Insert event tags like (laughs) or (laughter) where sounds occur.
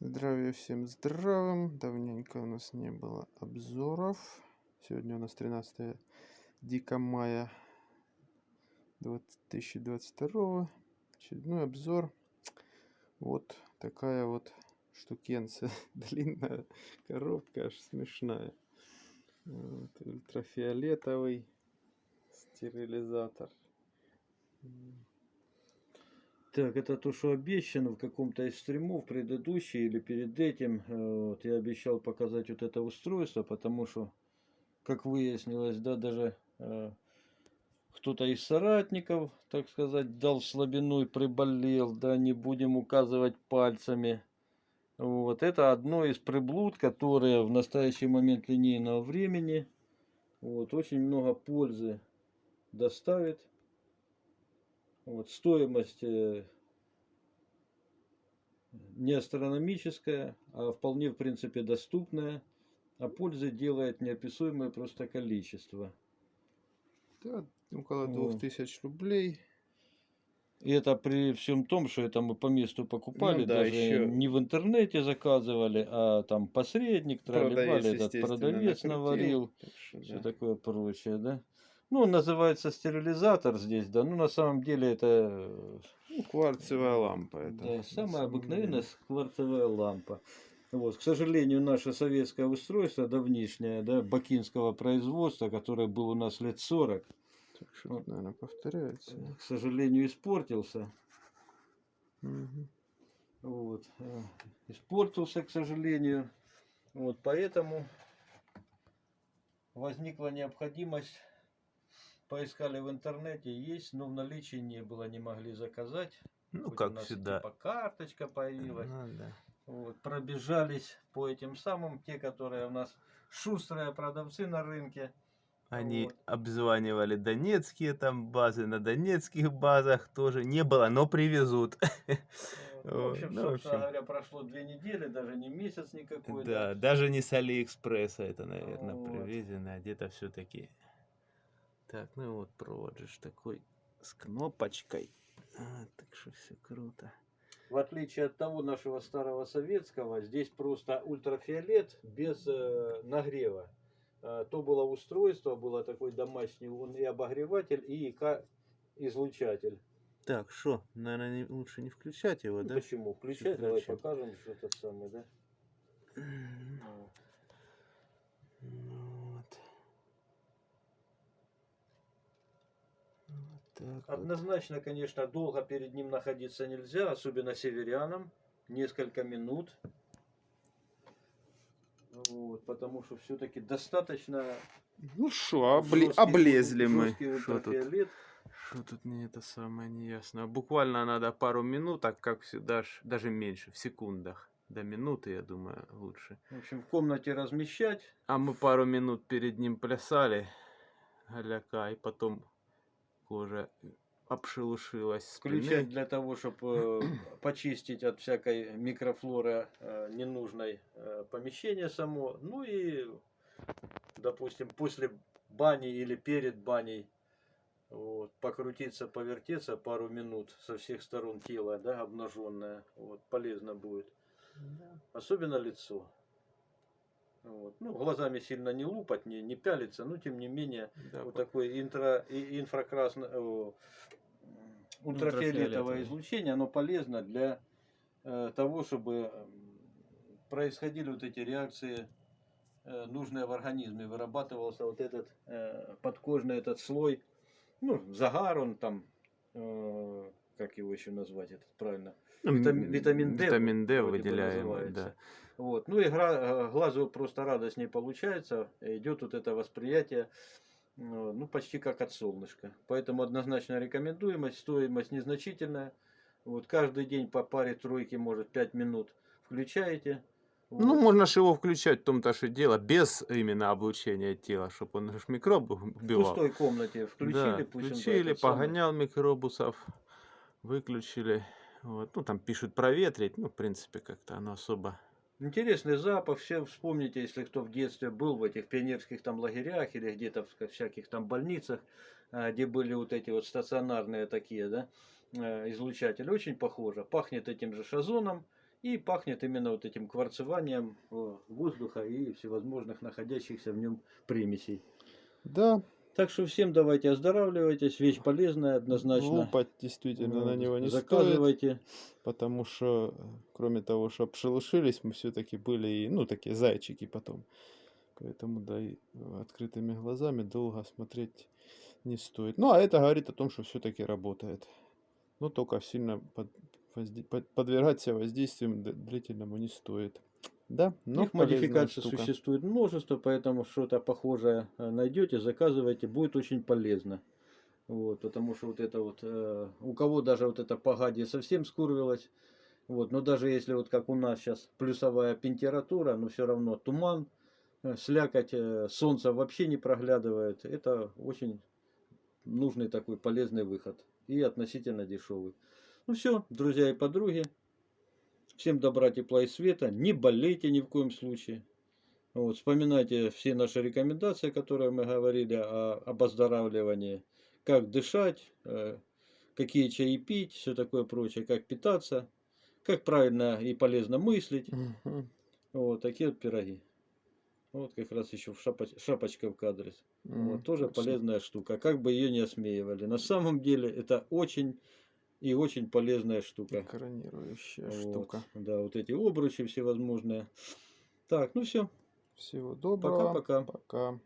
Здравия всем здравым. Давненько у нас не было обзоров. Сегодня у нас 13 дика мая 2022. Очередной обзор. Вот такая вот штукенция. (laughs) Длинная коробка, аж смешная. Вот, ультрафиолетовый стерилизатор. Так, это то, что обещано в каком-то из стримов предыдущий или перед этим. э, Вот, я обещал показать вот это устройство, потому что, как выяснилось, да, даже э, кто-то из соратников, так сказать, дал слабину и приболел, да, не будем указывать пальцами. Вот, это одно из приблуд, которые в настоящий момент линейного времени вот, очень много пользы доставит. Вот, стоимость э, не астрономическая, а вполне в принципе доступная, а пользы делает неописуемое просто количество. Да, около Вот. 2000 рублей. И это при всем том, что это мы по месту покупали, Ну да, даже ещё- не в интернете заказывали, а там посредник, тролливали, этот продавец накрутил. наварил. Так что, все да. такое прочее, да. Ну, он называется стерилизатор здесь, да. Ну, на самом деле это э, Ну, кварцевая лампа. Это, да, самая обыкновенная деле. кварцевая лампа. Вот, к сожалению, наше советское устройство давнишнее, да, бакинского производства, которое было у нас лет 40, Так что тут, наверное, повторяется. да. к сожалению, испортился. Мгм. Вот, э, испортился, к сожалению. Вот, поэтому возникла необходимость, поискали в интернете, есть, но в наличии не было, не могли заказать. Ну, Хоть у как нас всегда. Типа карточка появилась. Ну, да. Вот, пробежались по этим самым, те, которые у нас шустрые продавцы на рынке. Они Вот. обзванивали донецкие там базы, на донецких базах тоже не было, но привезут. (laughs) В общем, ну, в собственно общем. говоря, прошло две недели, даже не месяц никакой. Да, даже не с Алиэкспресса это, наверное, Вот. привезено, а где-то все-таки. Так, ну вот провод же ж такой с кнопочкой. А, так что все круто. В отличие от того нашего старого советского, здесь просто ультрафиолет без э, нагрева. Э, то было устройство, было такой домашний, он и обогреватель, и излучатель. Так, что, наверное, лучше не включать его, Ну, да? Почему? Включай, давай Включим. покажем, что это самое, да? (clears throat) Вот. Ну Вот. Вот так вот. Однозначно, конечно, долго перед ним находиться нельзя, особенно северянам. Несколько минут. Вот, потому что все-таки достаточно Ну что, жесткий- облезли мы. Шо тут? Что тут не это самое неясно. Буквально надо пару минут, так как всегда, даже меньше, в секундах. До минуты, я думаю, лучше. В общем, в комнате размещать. А мы пару минут перед ним плясали, голяка, и потом кожа обшелушилась. спины. Включать для того, чтобы (clears throat) почистить от всякой микрофлоры э, ненужной э, помещение само. Ну и, допустим, после бани или перед баней вот, покрутиться, повертеться пару минут со всех сторон тела, да, обнаженное. Вот, полезно будет. Особенно лицо. Вот. Ну, глазами сильно не лупать, не, не пялиться, но тем не менее Да, вот по- такое интра, и- инфракрасное, м, ультрафиолетовое излучение, оно полезно для э, того, чтобы происходили вот эти реакции э, нужные в организме, вырабатывался вот этот э, подкожный этот слой, ну, загар он там, э, как его еще назвать, этот правильно, Ну, витами- м, витамин D Витамин D выделяемый, да. Вот. Ну и гра- э, глазу просто радостнее получается, идет вот это восприятие, э, ну почти как от солнышка. Поэтому однозначно рекомендуемость, стоимость незначительная. Вот каждый день по паре тройки, может 5 минут включаете. Ну, Вот. можно же его включать в том-то же дело, без именно облучения тела, чтобы он же микробы в убивал. пустой комнате включили, да, пусть включили, этот самый- погонял микробусов, выключили. Вот. Ну, там пишут проветрить, ну, в принципе, как-то оно особо... Интересный запах, все вспомните, если кто в детстве был в этих пионерских там лагерях или где-то в всяких там больницах, а, где были вот эти вот стационарные такие, да, э, излучатели, очень похоже. Пахнет этим же шазоном И пахнет именно вот этим кварцеванием э, воздуха и всевозможных находящихся в нем примесей. Да, Так что всем давайте оздоравливайтесь, вещь полезная однозначно. лупать действительно на Вот, него не стоит. Заказывайте. Потому что, кроме того, что обшелушились, мы все-таки были, и, ну, такие зайчики потом. Поэтому, да, и открытыми глазами долго смотреть не стоит. Ну, а это говорит о том, что все-таки работает. Но только сильно под- под- подвергать себя воздействием длительному не стоит. Да, но Их полезная модификаций штука. существует множество, поэтому что-то похожее э, найдете, заказывайте, будет очень полезно. Вот, потому что вот это вот, э, у кого даже вот это погадие совсем скурвилось, вот, но даже если вот как у нас сейчас плюсовая температура, но все равно туман, э, слякоть, э, солнце вообще не проглядывает, это очень нужный такой полезный выход и относительно дешевый. Ну все, друзья и подруги, всем добра, тепла и света, не болейте ни в коем случае. Вот, вспоминайте все наши рекомендации, которые мы говорили о, об оздоравливании, как дышать, э, какие чаи пить, все такое прочее, как питаться, как правильно и полезно мыслить. Мгм. Вот такие вот пироги. Вот как раз еще в шапоч- шапочка в кадре. М, Вот, тоже точно. полезная штука. Как бы ее не осмеивали. На самом деле это очень и очень полезная штука. Экранирующая Вот, штука. Да, вот эти обручи всевозможные. Так, ну все. Всего доброго. Пока-пока. Пока.